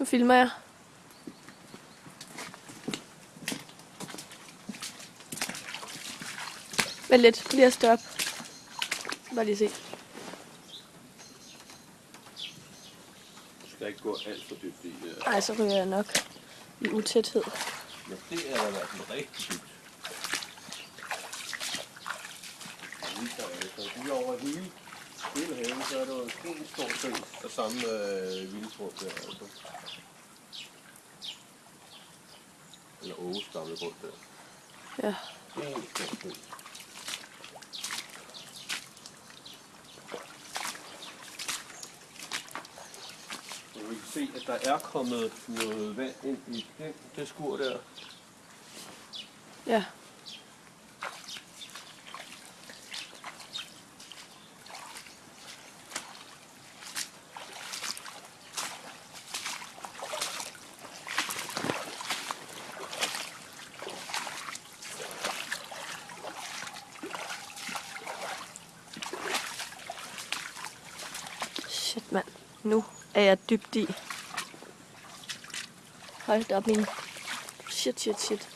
Nu filmer jeg. Vent lidt, lige at stoppe. Bare lige se. Du skal ikke gå alt for dybt i det. Ej, så ryger jeg nok i utæthed. Men det er da i hvert fald rigtig dybt. Lige over hele, hele haven, så er der en stor sø af samme øh, vildtrum der. Altså. Eller Åges gamle grund der. Ja. En stor sø. Vi kan se, at der er kommet noget vand ind i den, det skur der. Ja. Shit, mand. Nu er jeg dybt i. Hold da op, min... Shit, shit, shit.